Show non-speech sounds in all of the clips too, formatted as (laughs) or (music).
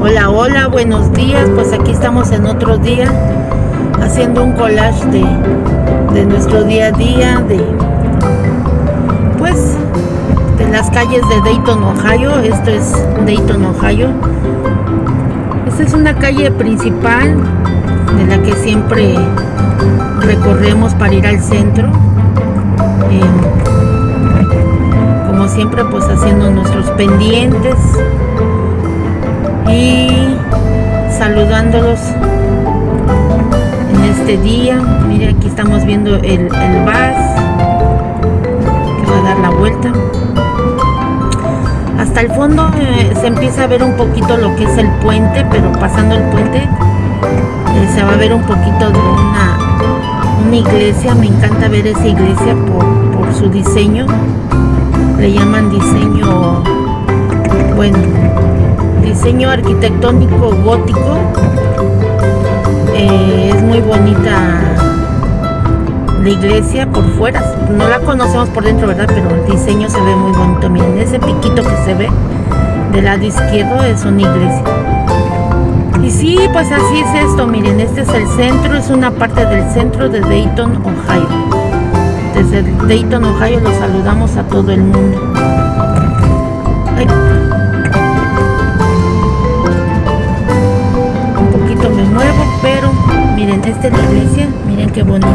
Hola, hola, buenos días. Pues aquí estamos en otro día haciendo un collage de, de nuestro día a día, de pues las calles de Dayton, Ohio. Esto es Dayton, Ohio. Esta es una calle principal de la que siempre recorremos para ir al centro. Eh, como siempre, pues haciendo nuestros pendientes y saludándolos en este día. Mire, aquí estamos viendo el, el bus que va a dar la vuelta. Hasta el fondo eh, se empieza a ver un poquito lo que es el puente, pero pasando el puente eh, se va a ver un poquito de una, iglesia. Me encanta ver esa iglesia por, por su diseño. Le llaman diseño, bueno, diseño arquitectónico gótico. Eh, es muy bonita la iglesia por fuera. No la conocemos por dentro, ¿verdad? Pero el diseño se ve muy bonito. Miren, ese piquito que se ve del lado izquierdo es una iglesia. Y sí, pues así es esto. Miren, este es el centro, es una parte del centro de Dayton, Ohio. Desde Dayton, Ohio los saludamos a todo el mundo. Ay. me muevo, pero miren, esta es la iglesia, qué bonita.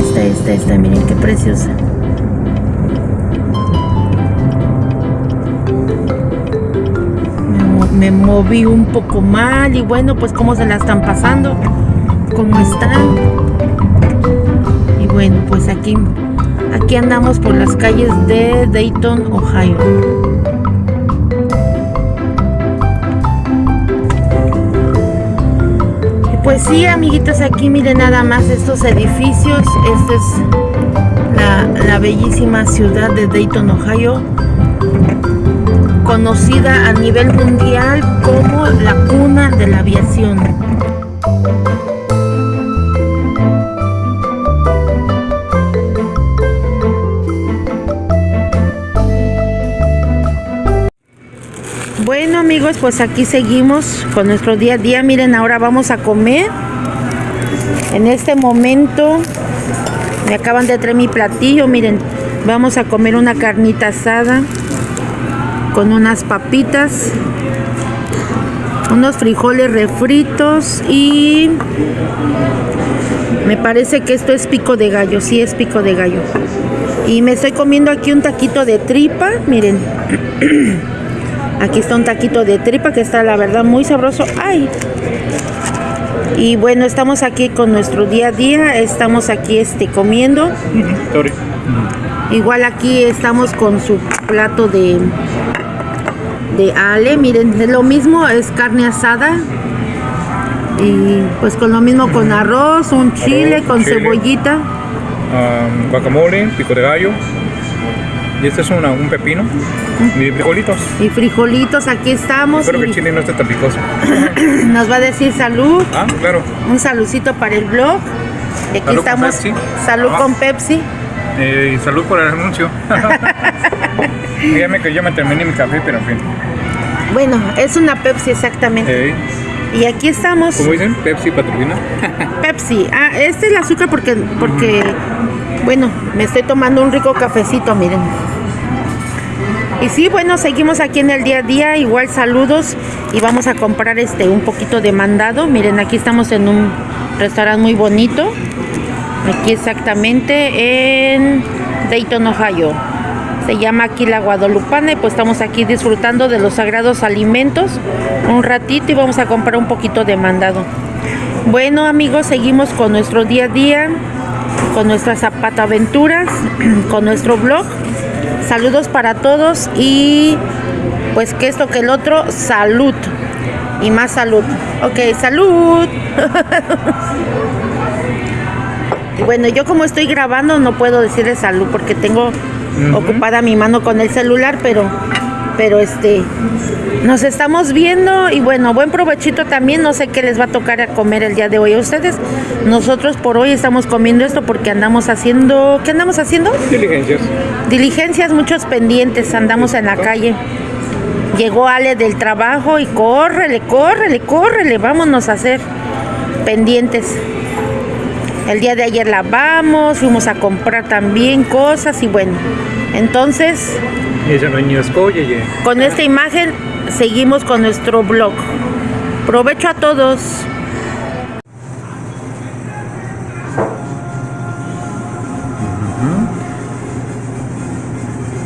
Esta, esta, esta, miren qué preciosa. Me, me moví un poco mal y bueno, pues cómo se la están pasando, cómo están. Y bueno, pues aquí, aquí andamos por las calles de Dayton, Ohio. Pues sí, amiguitos, aquí miren nada más estos edificios. Esta es la, la, bellísima ciudad de Dayton, Ohio, conocida a nivel mundial como la cuna de la aviación. Bueno amigos, pues aquí seguimos con nuestro día a día. Miren, ahora vamos a comer. En este momento me acaban de traer mi platillo. Miren, vamos a comer una carnita asada con unas papitas, unos frijoles refritos y me parece que esto es pico de gallo. Sí, es pico de gallo. Y me estoy comiendo aquí un taquito de tripa. Miren. (clears throat) Aquí está un taquito de tripa que está la verdad muy sabroso. ¡Ay! Y bueno, estamos aquí con nuestro día a día. Estamos aquí este, comiendo. Igual aquí estamos con su plato de, de ale. Miren, lo mismo, es carne asada. Y pues con lo mismo con arroz, un chile, Arroz, con chile. cebollita. Um, guacamole, pico de gallo. Y este es una- un pepino. Y frijolitos. Y frijolitos, aquí estamos. Espero que chile no esté tan picoso. (clears throat) nos va a decir salud. Ah, claro. Un saludcito para el blog. Y aquí Salud con estamos. Pepsi. Salud Ajá. con Pepsi. Eh, y salud por el anuncio. Dígame que yo me terminé mi café, pero en fin. Bueno, es una Pepsi exactamente. Eh, Y aquí estamos. ¿Cómo dicen? Pepsi patrocina. Pepsi. Ah, este es el azúcar porque, porque, bueno, me estoy tomando un rico cafecito, miren. Y sí, bueno, seguimos aquí en el día a día, igual saludos y vamos a comprar este un poquito de mandado. Miren, aquí estamos en un restaurante muy bonito. Aquí exactamente en Dayton, Ohio. Se llama aquí la Guadalupana y pues estamos aquí disfrutando de los sagrados alimentos un ratito y vamos a comprar un poquito de mandado. Bueno amigos, seguimos con nuestro día a día, con nuestras zapata aventuras, (clears throat) con nuestro blog. Saludos para todos y pues que esto que el otro, salud. Y más salud. Ok, salud. (laughs) Y bueno, yo como estoy grabando no puedo decirle salud porque tengo ocupada mi mano con el celular, pero Pero este, nos estamos viendo y bueno, buen provechito también. No sé qué les va a tocar a comer el día de hoy a ustedes. Nosotros por hoy estamos comiendo esto porque andamos haciendo, ¿qué andamos haciendo? Diligencias. Diligencias, muchos pendientes, andamos en la calle. Llegó Ale del trabajo y córrele, córrele, córrele, vámonos a hacer pendientes. El día de ayer lavamos, fuimos a comprar también cosas y bueno, entonces con esta imagen seguimos con nuestro blog. Provecho a todos.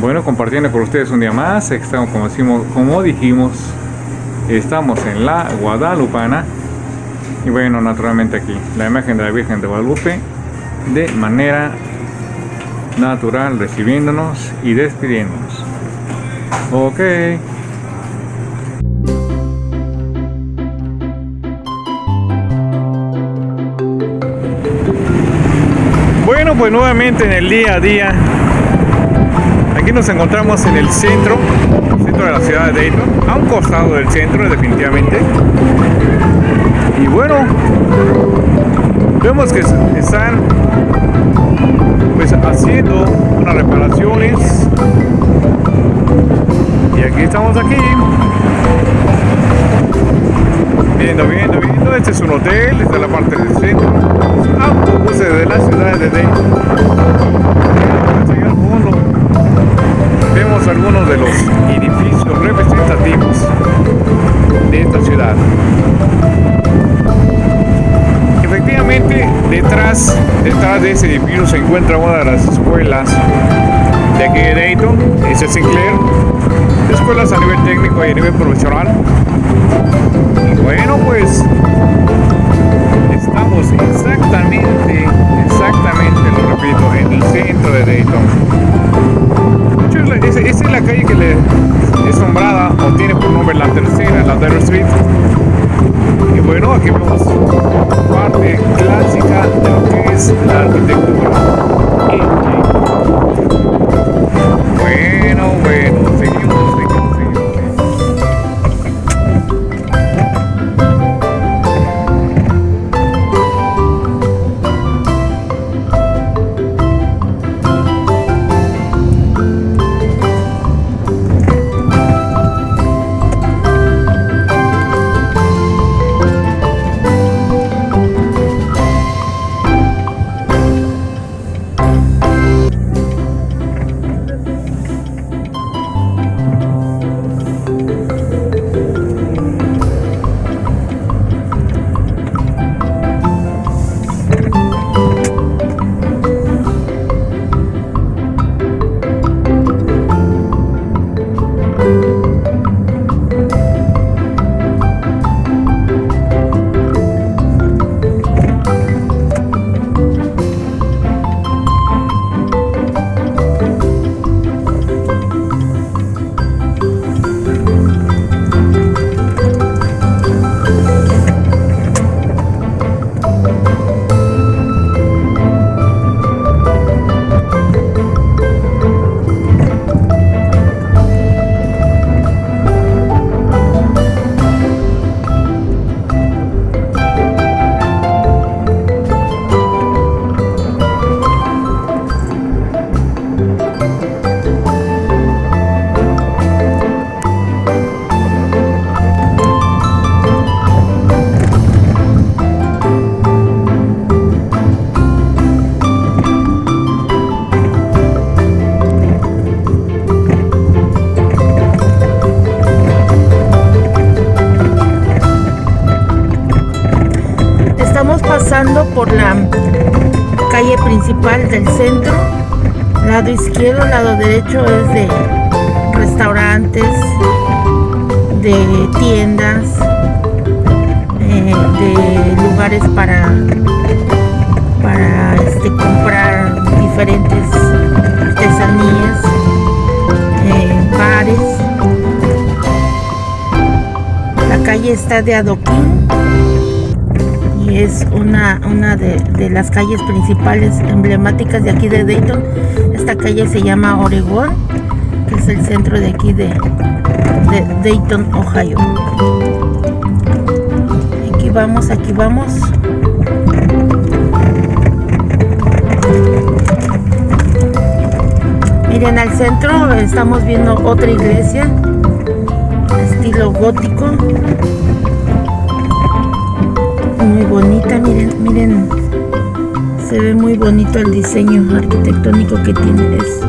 Bueno, compartiendo con ustedes un día más, estamos como, decimos, como dijimos, estamos en la Guadalupana y bueno, naturalmente aquí, la imagen de la Virgen de Guadalupe de manera natural recibiéndonos y despidiéndonos. Ok. Bueno, pues nuevamente en el día a día, aquí nos encontramos en el centro, de la ciudad de Dayton, a un costado del centro definitivamente. Y bueno, vemos que están pues haciendo unas reparaciones y aquí estamos aquí. Viendo viendo viendo. Este es un hotel esta es la parte del centro. Autobuses de la ciudad de Dayton vemos algunos de los edificios representativos de esta ciudad. Efectivamente detrás, detrás de ese edificio se encuentra una de las escuelas de aquí de Dayton, es el Sinclair, escuelas a nivel técnico y a nivel profesional. Y bueno, pues estamos exactamente, exactamente, lo repito, en el centro de Dayton. Esa es la calle que le es nombrada o tiene por nombre la tercera, la Terror Street. Y bueno, aquí vemos parte clásica de lo que es la arquitectura Bueno, bueno, del centro. Lado izquierdo, lado derecho es de restaurantes, de tiendas, eh, de lugares para, para este, comprar diferentes artesanías, eh, bares. La calle está de adoquín es una, una de, las calles principales emblemáticas de aquí de Dayton. Esta calle se llama Oregón, es el centro de aquí de, de Dayton, Ohio. Aquí vamos, aquí vamos. Miren, al centro estamos viendo otra iglesia, estilo gótico. Bonita, miren, miren. Se ve muy bonito el diseño arquitectónico que tiene. Es,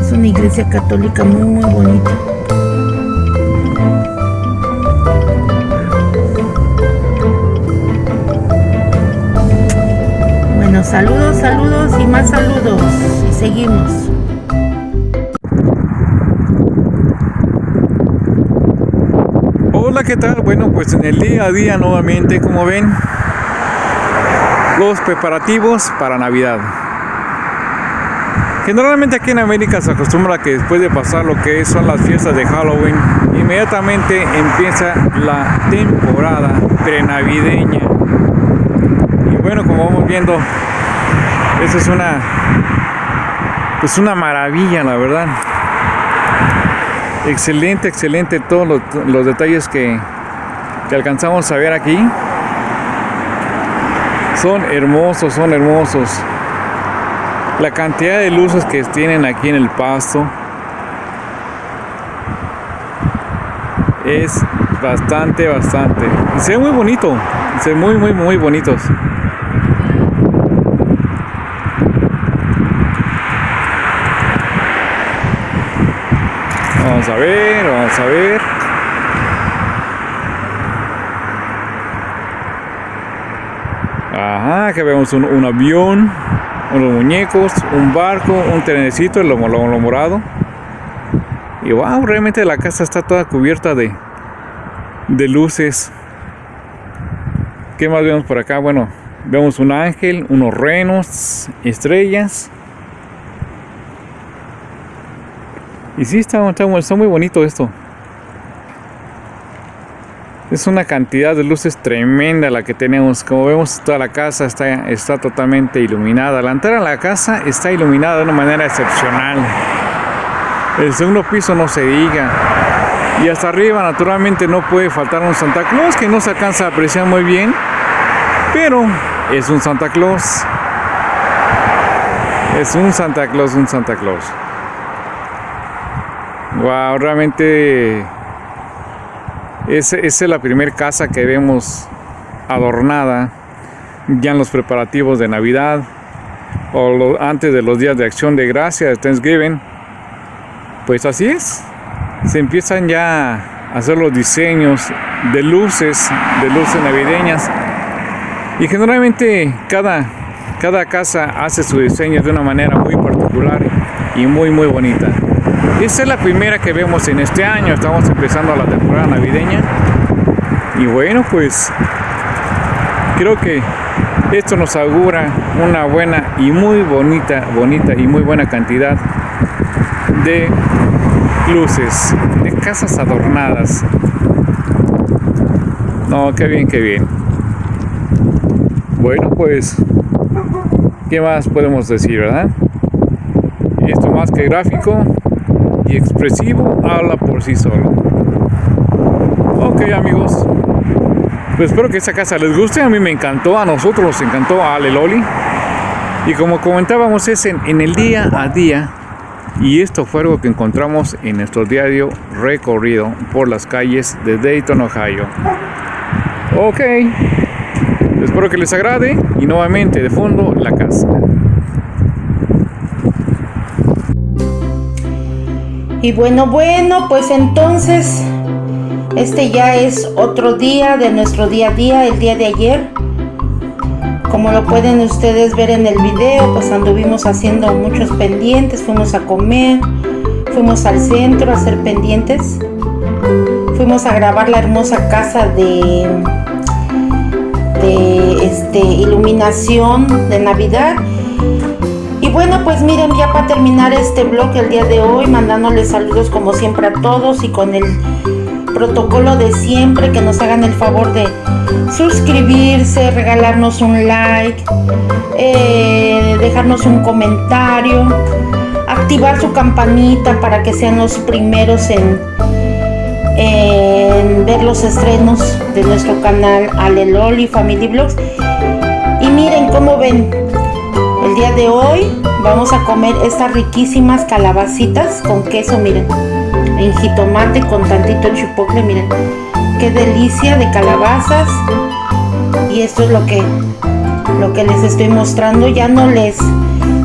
es una iglesia católica muy, muy bonita. Bueno, saludos, saludos y más saludos. Y seguimos. ¿Qué tal? Bueno, pues en el día a día nuevamente, como ven, los preparativos para Navidad. Generalmente aquí en América se acostumbra que después de pasar lo que son las fiestas de Halloween, inmediatamente empieza la temporada prenavideña. Y bueno, como vamos viendo, eso es una pues una maravilla, la verdad. Excelente, excelente todos los, detalles que, que alcanzamos a ver aquí. Son hermosos, son hermosos. La cantidad de luces que tienen aquí en el pasto es bastante, bastante. Se ve muy bonito, se ve muy, muy, muy bonitos. Vamos a ver, vamos a ver. Ajá, que vemos un, avión, unos muñecos, un barco, un trenecito, lo, lo, lo morado. Y wow, realmente la casa está toda cubierta de, de luces. ¿Qué más vemos por acá? Bueno, vemos un ángel, unos renos, estrellas. Y sí, está, está, está muy bonito esto. Es una cantidad de luces tremenda la que tenemos. Como vemos, toda la casa está, está totalmente iluminada. La entrada a la casa está iluminada de una manera excepcional. El segundo piso no se diga. Y hasta arriba, naturalmente, no puede faltar un Santa Claus que no se alcanza a apreciar muy bien. Pero es un Santa Claus. Es un Santa Claus, un Santa Claus. Wow, realmente esa es la primera casa que vemos adornada ya en los preparativos de Navidad o antes de los días de acción de gracia de Thanksgiving. Pues así es. Se empiezan ya a hacer los diseños de luces, de luces navideñas. Y generalmente cada, cada casa hace su diseño de una manera muy particular y muy muy bonita. Esta es la primera que vemos en este año, estamos empezando la temporada navideña y bueno pues creo que esto nos augura una buena y muy bonita, bonita y muy buena cantidad de luces, de casas adornadas. No, qué bien, qué bien. Bueno pues, ¿qué más podemos decir, verdad? Esto más que gráfico, y expresivo habla por sí solo. Ok amigos, pues espero que esta casa les guste, a mí me encantó, a nosotros nos encantó, a Leloli. Y como comentábamos es en, en el día a día y esto fue algo que encontramos en nuestro diario recorrido por las calles de Dayton, Ohio. Ok, espero que les agrade y nuevamente de fondo la casa. Y bueno, bueno, pues entonces este ya es otro día de nuestro día a día, el día de ayer. Como lo pueden ustedes ver en el video, pues anduvimos haciendo muchos pendientes, fuimos a comer, fuimos al centro a hacer pendientes, fuimos a grabar la hermosa casa de, de este, iluminación de Navidad Y bueno, pues miren, ya para terminar este blog el día de hoy, mandándoles saludos como siempre a todos y con el protocolo de siempre, que nos hagan el favor de suscribirse, regalarnos un like, eh, dejarnos un comentario, activar su campanita para que sean los primeros en, en ver los estrenos de nuestro canal Aleloli Family Vlogs. Y miren cómo ven, el día de hoy vamos a comer estas riquísimas calabacitas con queso, miren. En jitomate con tantito chipotle, miren. Qué delicia de calabazas. Y esto es lo que lo que les estoy mostrando. Ya no les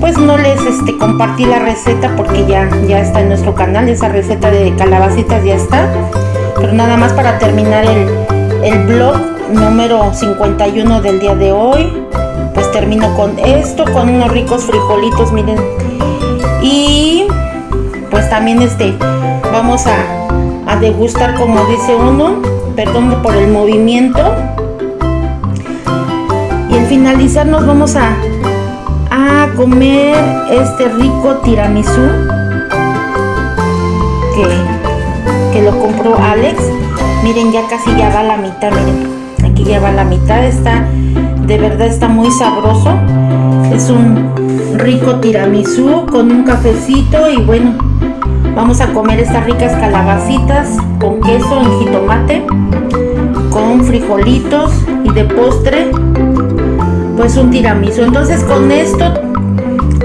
pues no les este compartí la receta porque ya ya está en nuestro canal esa receta de calabacitas ya está. Pero nada más para terminar el el blog número 51 del día de hoy termino con esto, con unos ricos frijolitos, miren. Y pues también este, vamos a, a degustar como dice uno, perdón por el movimiento. Y al finalizar nos vamos a, a comer este rico tiramisú que, que lo compró Alex. Miren, ya casi ya va la mitad, miren. Aquí ya va la mitad, está de verdad está muy sabroso. Es un rico tiramisú con un cafecito y bueno, vamos a comer estas ricas calabacitas con queso en jitomate, con frijolitos y de postre, pues un tiramisú. Entonces con esto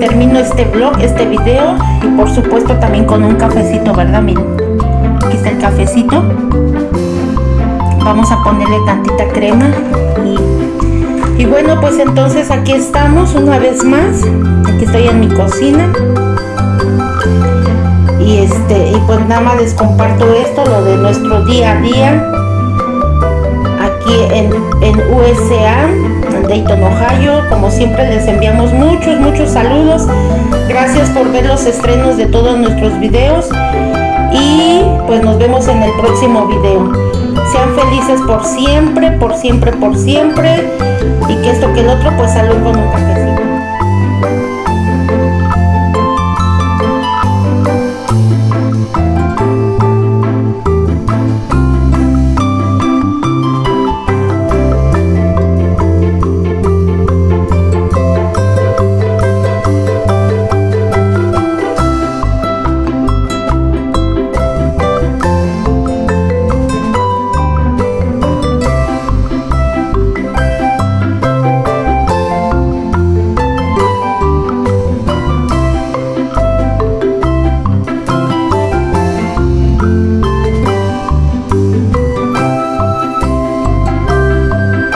termino este vlog, este video y por supuesto también con un cafecito, ¿verdad? Miren, aquí está el cafecito. Vamos a ponerle tantita crema y bueno, pues entonces aquí estamos una vez más. Aquí estoy en mi cocina. Y este, y pues nada más les comparto esto, lo de nuestro día a día. Aquí en, en USA, en Dayton, Ohio. Como siempre les enviamos muchos, muchos saludos. Gracias por ver los estrenos de todos nuestros videos. Y pues nos vemos en el próximo video. Sean felices por siempre, por siempre, por siempre y que esto que el otro pues salud con un café.